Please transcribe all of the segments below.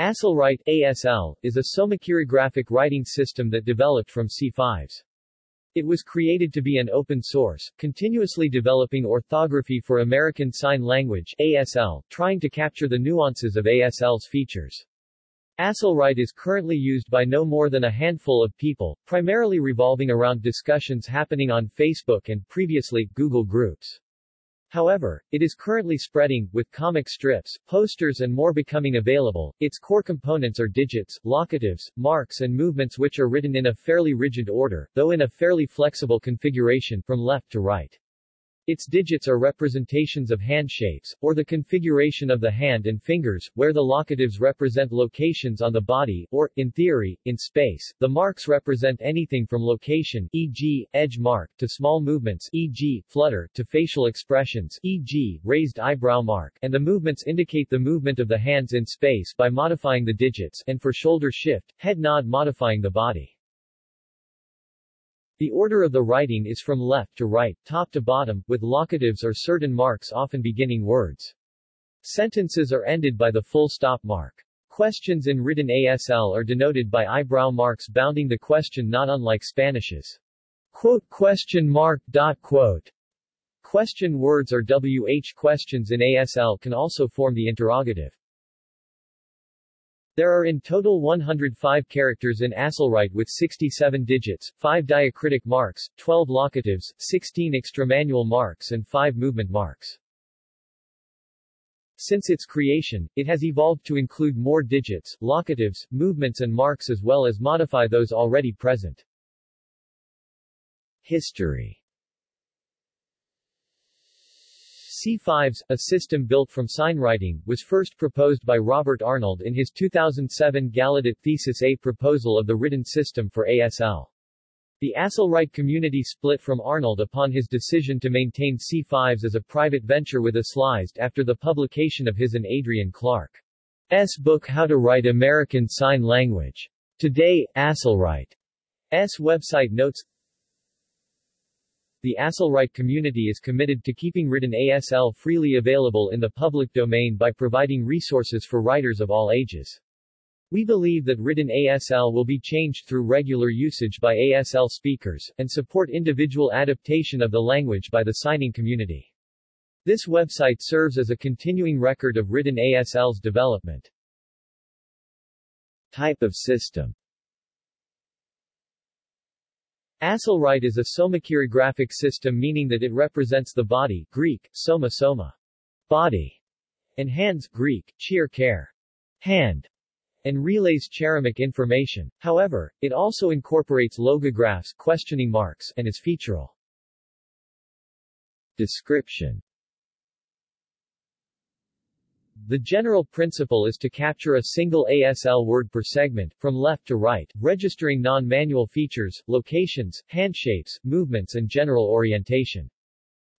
ASLWrite ASL, is a somachirographic writing system that developed from si5s. It was created to be an open source, continuously developing orthography for American Sign Language ASL, trying to capture the nuances of ASL's features. ASLWrite is currently used by no more than a handful of people, primarily revolving around discussions happening on Facebook and previously, Google Groups. However, it is currently spreading, with comic strips, posters and more becoming available. Its core components are digits, locatives, marks and movements which are written in a fairly rigid order, though in a fairly flexible configuration, from left to right. Its digits are representations of hand shapes, or the configuration of the hand and fingers, where the locatives represent locations on the body, or, in theory, in space. The marks represent anything from location e.g., edge mark, to small movements e.g., flutter, to facial expressions e.g., raised eyebrow mark, and the movements indicate the movement of the hands in space by modifying the digits, and for shoulder shift, head nod modifying the body. The order of the writing is from left to right, top to bottom, with locatives or certain marks often beginning words. Sentences are ended by the full stop mark. Questions in written ASL are denoted by eyebrow marks bounding the question not unlike Spanish's quote question mark dot quote. Question words or WH questions in ASL can also form the interrogative. There are in total 105 characters in ASLWrite with 67 digits, 5 diacritic marks, 12 locatives, 16 extramanual marks and 5 movement marks. Since its creation, it has evolved to include more digits, locatives, movements and marks as well as modify those already present. History si5s, a system built from signwriting, was first proposed by Robert Arnold in his 2007 Gallaudet Thesis A proposal of the written system for ASL. The ASLWrite community split from Arnold upon his decision to maintain si5s as a private venture with ASLized after the publication of his and Adrean Clark's book How to Write American Sign Language. Today, ASLWrite's website notes, the ASLWrite community is committed to keeping written ASL freely available in the public domain by providing resources for writers of all ages. We believe that written ASL will be changed through regular usage by ASL speakers, and support individual adaptation of the language by the signing community. This website serves as a continuing record of written ASL's development. Type of system ASLWrite is a somachirographic system meaning that it represents the body Greek, soma soma, body, and hands Greek, chir care, hand, and relays cheramic information. However, it also incorporates logographs questioning marks and is featural. Description the general principle is to capture a single ASL word per segment, from left to right, registering non-manual features, locations, handshapes, movements and general orientation.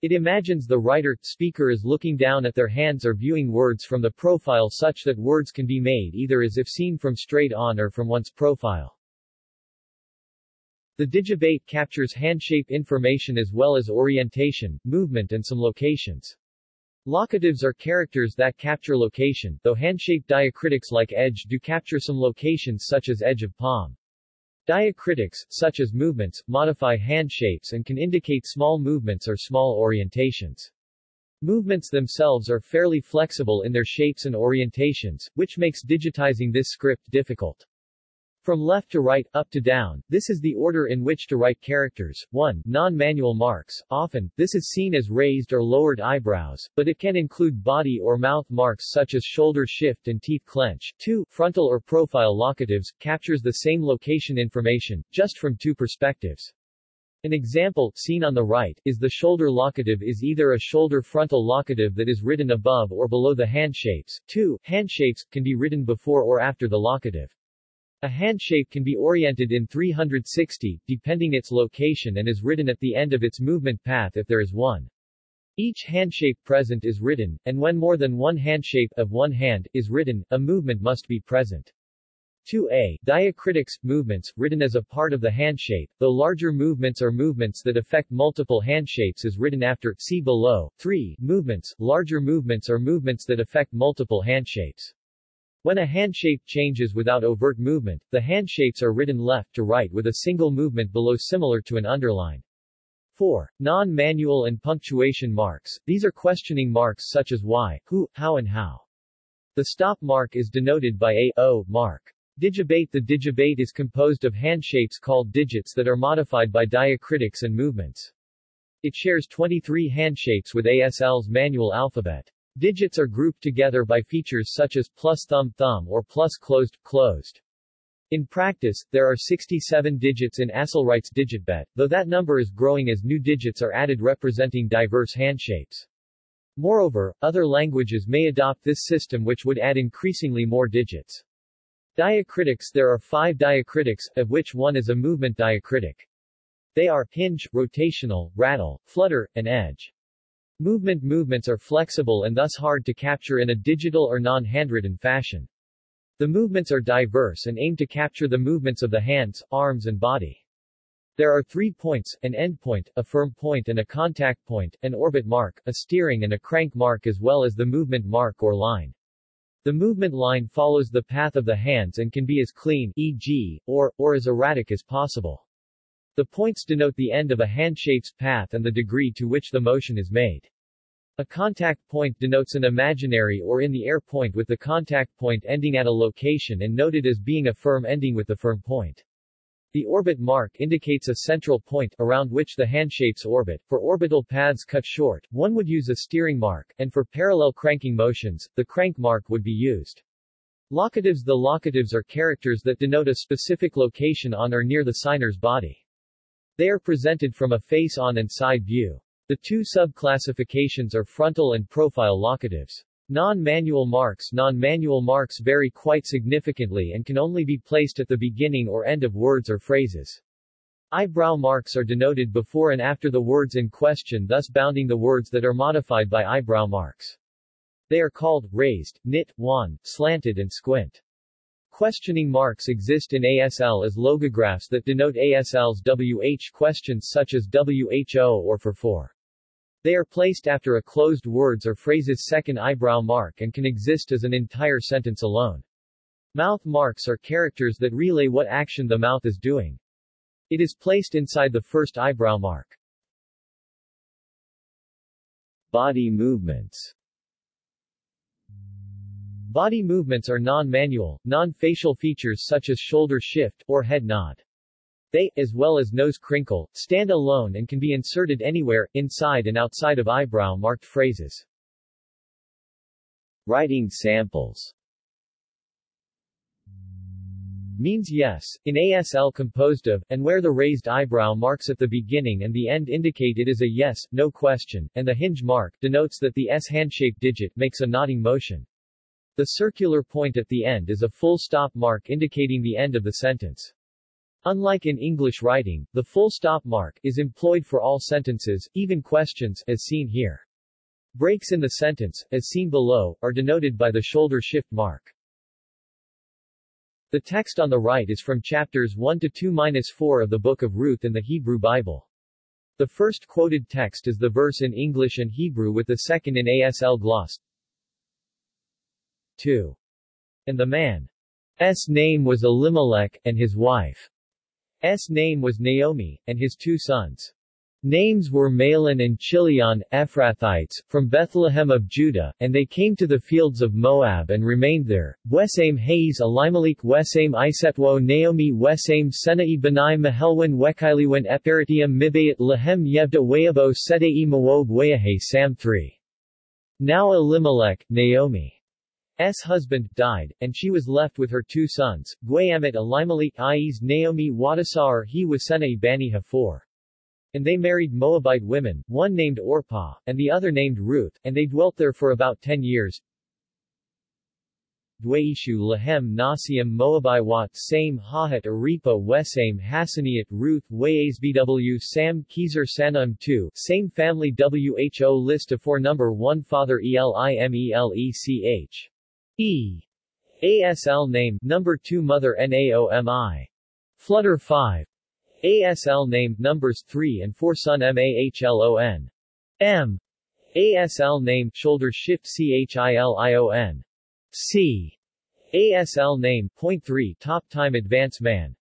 It imagines the writer, speaker is looking down at their hands or viewing words from the profile such that words can be made either as if seen from straight on or from one's profile. The Digibet captures handshape information as well as orientation, movement and some locations. Locatives are characters that capture location, though handshaped diacritics like edge do capture some locations such as edge of palm. Diacritics, such as movements, modify hand shapes and can indicate small movements or small orientations. Movements themselves are fairly flexible in their shapes and orientations, which makes digitizing this script difficult. From left to right, up to down, this is the order in which to write characters. 1. Non-manual marks. Often, this is seen as raised or lowered eyebrows, but it can include body or mouth marks such as shoulder shift and teeth clench. 2. Frontal or profile locatives, captures the same location information, just from two perspectives. An example, seen on the right, is the shoulder locative is either a shoulder frontal locative that is written above or below the handshapes. 2. Handshapes, can be written before or after the locative. A handshape can be oriented in 360, depending its location and is written at the end of its movement path if there is one. Each handshape present is written, and when more than one handshape of one hand is written, a movement must be present. 2a. Diacritics, movements, written as a part of the handshape, though larger movements or movements that affect multiple handshapes is written after, see below. 3. Movements, larger movements or movements that affect multiple handshapes. When a handshape changes without overt movement, the handshapes are written left to right with a single movement below similar to an underline. 4. Non-manual and punctuation marks. These are questioning marks such as why, who, how and how. The stop mark is denoted by a o mark. Digibet The digibet is composed of handshapes called digits that are modified by diacritics and movements. It shares 23 handshapes with ASL's manual alphabet. Digits are grouped together by features such as plus thumb thumb or plus closed closed. In practice, there are 67 digits in ASLWrite's digibet, though that number is growing as new digits are added representing diverse handshapes. Moreover, other languages may adopt this system which would add increasingly more digits. Diacritics There are five diacritics, of which one is a movement diacritic. They are hinge, rotational, rattle, flutter, and edge. Movement movements are flexible and thus hard to capture in a digital or non-handwritten fashion. The movements are diverse and aim to capture the movements of the hands, arms and body. There are three points, an end point, a firm point and a contact point, an orbit mark, a steering and a crank mark as well as the movement mark or line. The movement line follows the path of the hands and can be as clean, e.g., or, or as erratic as possible. The points denote the end of a handshape's path and the degree to which the motion is made. A contact point denotes an imaginary or in the air point with the contact point ending at a location and noted as being a firm ending with the firm point. The orbit mark indicates a central point, around which the handshapes orbit. For orbital paths cut short, one would use a steering mark, and for parallel cranking motions, the crank mark would be used. Locatives The locatives are characters that denote a specific location on or near the signer's body. They are presented from a face-on and side view. The two sub-classifications are frontal and profile locatives. Non-manual marks Non-manual marks vary quite significantly and can only be placed at the beginning or end of words or phrases. Eyebrow marks are denoted before and after the words in question thus bounding the words that are modified by eyebrow marks. They are called, raised, knit, wan, slanted and squint. Questioning marks exist in ASL as logographs that denote ASL's WH questions such as WHO or for for. They are placed after a closed words or phrase's second eyebrow mark and can exist as an entire sentence alone. Mouth marks are characters that relay what action the mouth is doing. It is placed inside the first eyebrow mark. Body movements Body movements are non-manual, non-facial features such as shoulder shift, or head nod. They, as well as nose crinkle, stand alone and can be inserted anywhere, inside and outside of eyebrow-marked phrases. Writing samples means yes, in ASL composed of, and where the raised eyebrow marks at the beginning and the end indicate it is a yes, no question, and the hinge mark denotes that the S handshaped digit makes a nodding motion. The circular point at the end is a full stop mark indicating the end of the sentence. Unlike in English writing, the full stop mark is employed for all sentences, even questions, as seen here. Breaks in the sentence, as seen below, are denoted by the shoulder shift mark. The text on the right is from chapters 1 to 2-4 of the Book of Ruth in the Hebrew Bible. The first quoted text is the verse in English and Hebrew with the second in ASL gloss. 2. And the man's name was Elimelech, and his wife's name was Naomi, and his two sons. Names were Mahlon and Chilion, Ephrathites, from Bethlehem of Judah, and they came to the fields of Moab and remained there. Wesam Hayes Elimelech Wesam Isetwo Naomi Wesam Senai Benai Mahelwin Wekailiwen Eperitium Mibayat Lahem Yevda Wayabo Sedei Moab Wayahe Sam 3. Now Elimelech, Naomi. S. husband, died, and she was left with her two sons, Guayamet Elimelech Ies Naomi Wadasar he Wasena Bani Hafor. And they married Moabite women, one named Orpah, and the other named Ruth, and they dwelt there for about ten years. Dwaishu Lahem Nasiam Moabiwat Same Hahat Aripa Wesame Hassaniat Ruth Bw Sam Kezer Sanum 2 Same family WHO list of four number 1 Father Elimelech E. ASL name, number 2 Mother NAOMI. Flutter 5. ASL name, numbers 3 and 4 Son MAHLON. M. ASL name, shoulder shift CHILION. C. ASL name, point 3 top time advance man.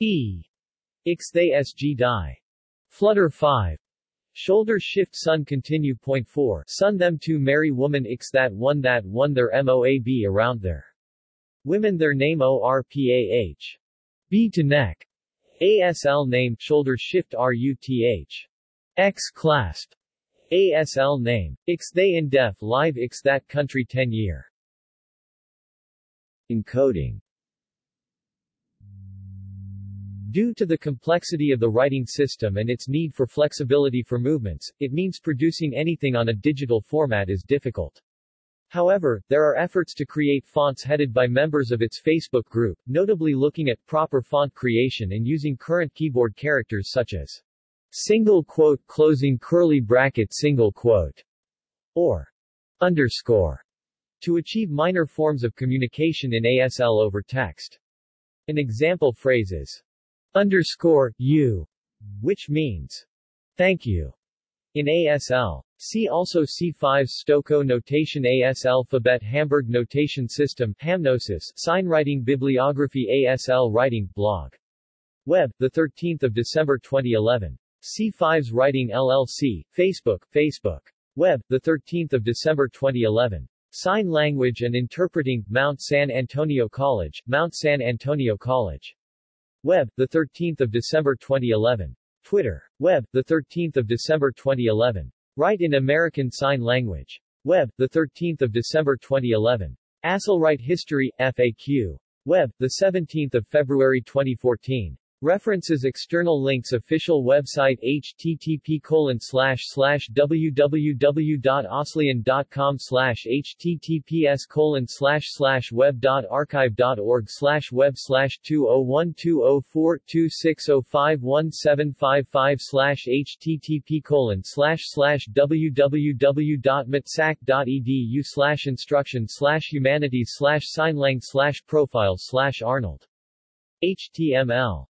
E. Ix they SG die. Flutter 5. Shoulder shift sun continue point 4 sun them to marry woman Ix that one that one their MOAB around their women their name ORPAH. B to neck. ASL name shoulder shift RUTH. X clasp. ASL name. Ix they in def live Ix that country 10 year. Encoding Due to the complexity of the writing system and its need for flexibility for movements, it means producing anything on a digital format is difficult. However, there are efforts to create fonts headed by members of its Facebook group, notably looking at proper font creation and using current keyboard characters such as single quote closing curly bracket single quote or underscore to achieve minor forms of communication in ASL over text. An example phrase is underscore you, which means thank you in ASL. See also C5 Stokoe notation ASL-phabet Hamburg notation system HamNoSys signwriting bibliography ASL writing blog. Web, 13 December 2011. si5s Writing LLC, Facebook, Facebook. Web, 13 December 2011. Sign Language and Interpreting, Mount San Antonio College, Mount San Antonio College. Web, 13 December 2011. Twitter. Web, 13 December 2011. Write in American Sign Language. Web, 13 December 2011. ASLWrite History, FAQ. Web, 17 February 2014. References External links Official website http www.oslian.com https colon slash slash web.archive.org slash web slash 201204260517555 slash http colon slash slash www.mitsac.edu slash instruction slash humanities slash signlang slash profile slash arnold. HTML